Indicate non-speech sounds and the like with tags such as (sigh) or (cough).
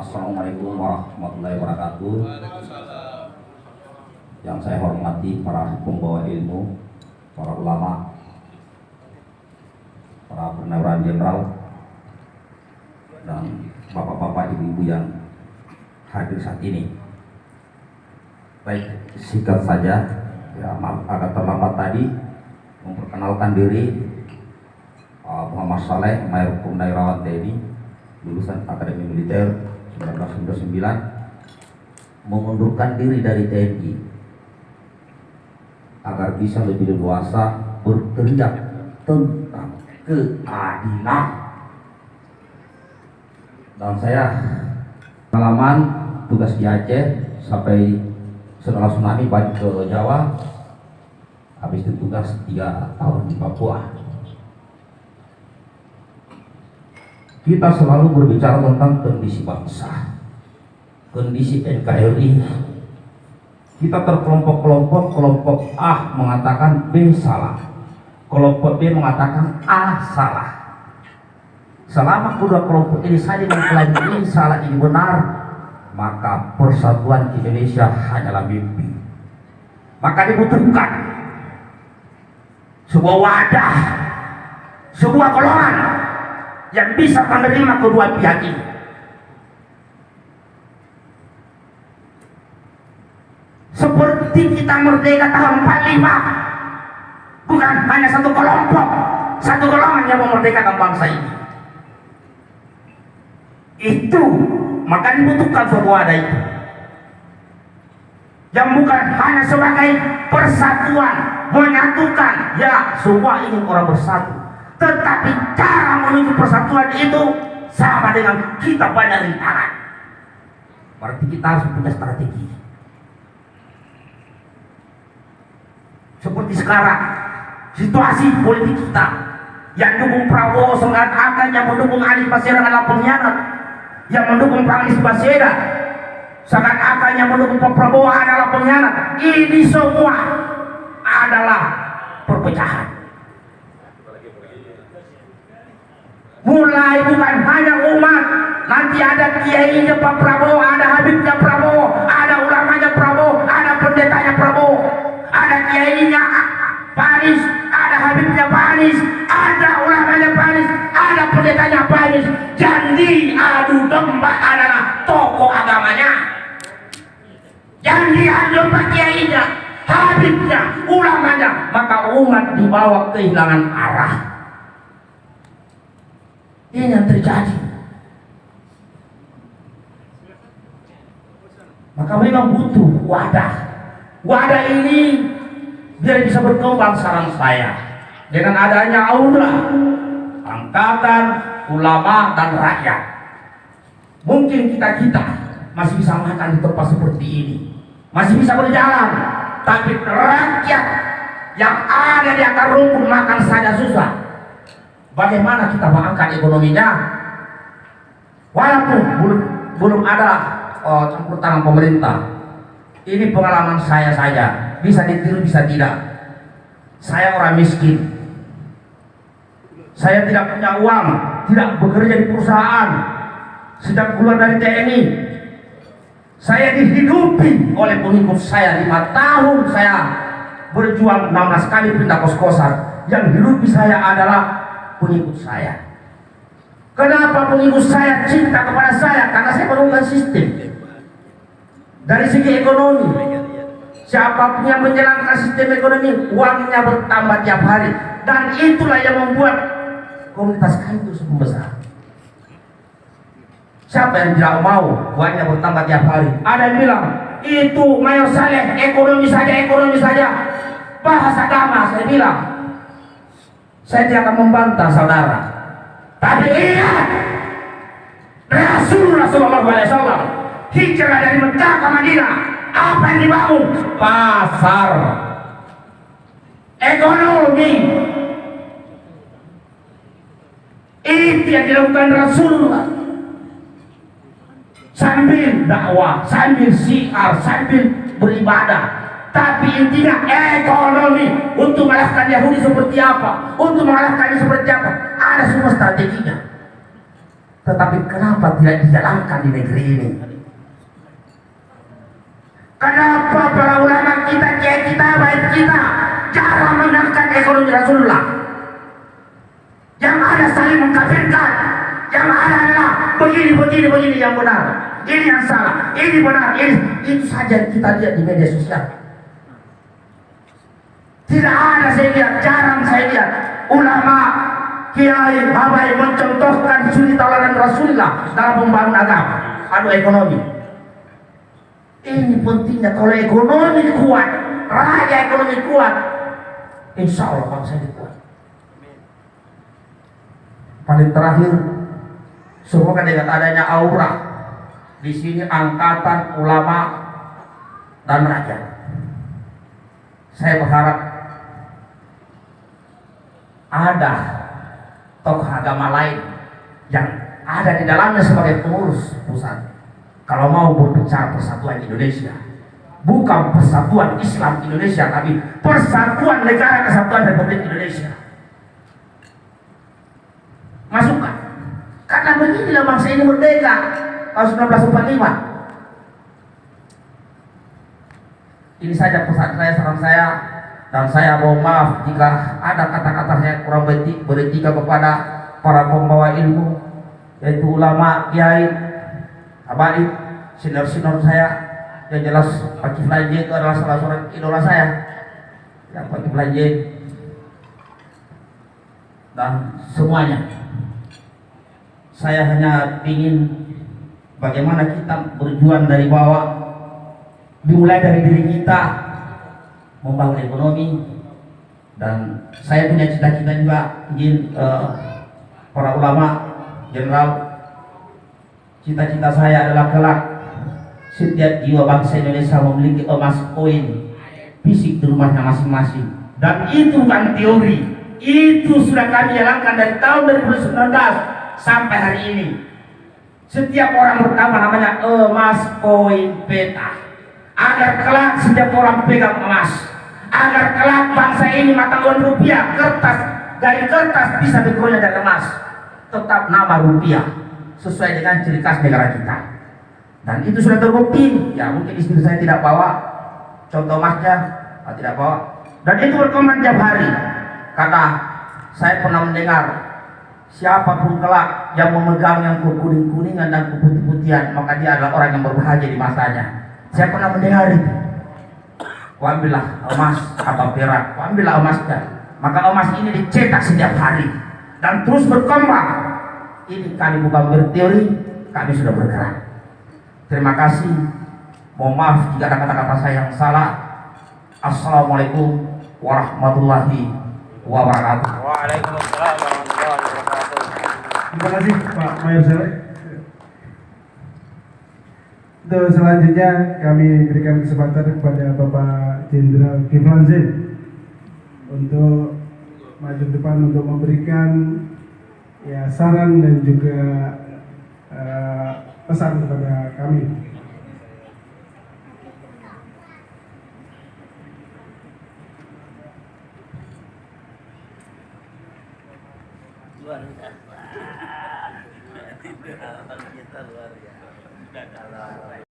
Assalamualaikum warahmatullahi wabarakatuh. Yang saya hormati para pembawa ilmu, para ulama, para pernawiran jenderal, dan bapak-bapak ibu-ibu yang hadir saat ini. Baik, singkat saja, ya maaf agak terlambat tadi memperkenalkan diri uh, Muhammad Saleh, Mayor Purnawirawan TNI, lulusan Akademi Militer 1999, mengundurkan diri dari TNI agar bisa lebih leluasa berteriak tentang keadilan. Dan saya pengalaman tugas di Aceh sampai setelah tsunami balik ke Jawa, habis itu tugas tiga tahun di Papua. Kita selalu berbicara tentang kondisi bangsa, kondisi NKRI. Kita terkelompok-kelompok, kelompok A mengatakan B salah, kelompok B mengatakan A salah. Selama kedua kelompok ini saling mengklaim ini salah ini benar, maka persatuan Indonesia hanyalah mimpi. Maka dibutuhkan sebuah wadah, sebuah golongan yang bisa menerima kedua pihak ini. Seperti kita merdeka tahun 45, bukan hanya satu kelompok, satu golongan yang memerdekakan bangsa ini. Itu maka dibutuhkan wadah itu yang bukan hanya sebagai persatuan menyatukan ya semua ingin orang bersatu tetapi menuju persatuan itu sama dengan kita banyak rintangan. Berarti kita harus punya strategi. Seperti sekarang situasi politik kita yang dukung Prabowo seakan-akan yang mendukung Anies Baswedan adalah pengkhianat. Yang mendukung Anies Baswedan seakan-akan yang mendukung Pak Prabowo adalah pengkhianat. Ini semua adalah perpecahan mulai bukan hanya umat. Nanti ada kiainya Pak Prabowo ada Habibnya Prabowo ada ulamanya Prabowo ada pendetanya Prabowo. Ada kiainya Pak Anies ada Habibnya Pak Anies ada ulamanya Pak Anies ada pendetanya Pak Anies jadi adu domba adalah tokoh agamanya. Yang diadu domba kiainya Habibnya ulamanya. Maka umat dibawa kehilangan arah ini yang terjadi. Maka memang butuh wadah. Wadah ini biar bisa berkembang saran saya. Dengan adanya aura angkatan ulama dan rakyat. Mungkin kita-kita masih bisa makan di tempat seperti ini. Masih bisa berjalan. Tapi rakyat yang ada di akar rumput makan saja susah bagaimana kita mengangkat ekonominya? Walaupun belum, belum ada oh, campur tangan pemerintah ini pengalaman saya saja. Bisa ditiru bisa tidak. Saya orang miskin. Saya tidak punya uang tidak bekerja di perusahaan. Sejak keluar dari TNI saya dihidupi oleh pengikut saya. Lima tahun saya berjuang 16 kali pindah kos-kosan. Yang hidupi saya adalah pengikut saya. Kenapa pengikut saya cinta kepada saya? Karena saya menemukan sistem. Dari segi ekonomi siapa pun yang menjalankan sistem ekonomi uangnya bertambah tiap hari. Dan itulah yang membuat komunitas kami itu besar siapa yang tidak mau uangnya bertambah tiap hari? Ada yang bilang itu Mayor Saleh ekonomi saja ekonomi saja. Bahasa agama saya bilang saya tidak akan membantah saudara. Tapi lihat Rasulullah SAW hijrah dari Mekah ke Madinah. Apa yang dibangun pasar. Ekonomi. Itu yang dilakukan Rasulullah. Sambil dakwah sambil siar sambil beribadah tapi intinya ekonomi untuk mengalahkan Yahudi seperti apa untuk mengalahkannya seperti apa ada semua strateginya Tetapi kenapa tidak dijalankan di negeri ini? Kenapa para ulama kita, kiai kita, baik kita jarang mengangkat ekonomi Rasulullah? Yang ada saling mengkafirkan, yang ada adalah begini, begini, begini yang benar, ini yang salah, ini benar, ini itu saja kita lihat di media sosial. Tidak ada saya lihat, jarang saya lihat ulama kiai habai mencontohkan suri tauladan Rasulullah dalam membangun agama adu ekonomi. Ini pentingnya kalau ekonomi kuat, raja ekonomi kuat, insya Allah bangsa ini kuat. Paling terakhir, semoga dengan adanya aura di sini angkatan ulama dan raja. Saya berharap ada tokoh agama lain yang ada di dalamnya sebagai pengurus pusat. Kalau mau berbicara persatuan Indonesia bukan persatuan Islam Indonesia tapi persatuan negara kesatuan Republik Indonesia. Masukkan. Karena beginilah bangsa ini merdeka tahun 1945 ini saja pesan saya saran saya dan saya mohon maaf jika ada kata-kata yang kurang betik beretika kepada para pembawa ilmu yaitu ulama, kiai, habaib, sinar-sinar saya. Yang jelas Pak Kiflan itu adalah salah seorang idola saya yang Pak Kiflan dan semuanya saya hanya ingin bagaimana kita berjuang dari bawah dimulai dari diri kita membangun ekonomi. Dan saya punya cita-cita juga ingin uh, para ulama general cita-cita saya adalah kelak setiap jiwa bangsa Indonesia memiliki emas koin fisik di rumahnya masing-masing. Dan itu bukan teori. Itu sudah kami jalankan dari tahun 2019 sampai hari ini. Setiap orang bertambah namanya emas koin peta agar kelak setiap orang pegang emas. Agar kelak bangsa ini mata uang rupiah kertas dari kertas bisa dikeroyok dari emas tetap nama rupiah sesuai dengan ciri khas negara kita. Dan itu sudah terbukti. Ya mungkin istri saya tidak bawa. Contoh emasnya ah, tidak bawa. Dan itu berkembang tiap hari. Karena saya pernah mendengar siapa pun kelak yang memegang yang kuning-kuningan dan keputih-putihan maka dia adalah orang yang berbahagia di masanya saya pernah mendengar itu ambillah emas atau perak, ambillah emasnya. Maka emas ini dicetak setiap hari dan terus berkembang. Ini kami bukan berteori, kami sudah bergerak. Terima kasih. Mohon maaf jika ada kata-kata saya yang salah. Assalamualaikum warahmatullahi wabarakatuh. Waalaikumsalam warahmatullahi wabarakatuh. Terima kasih Pak Mayor. Untuk selanjutnya kami berikan kesempatan kepada Bapak Jenderal Kiflan Zain untuk maju depan untuk memberikan ya saran dan juga uh, pesan kepada kami. Luar biasa. Kita (laughs) luar biasa. はい。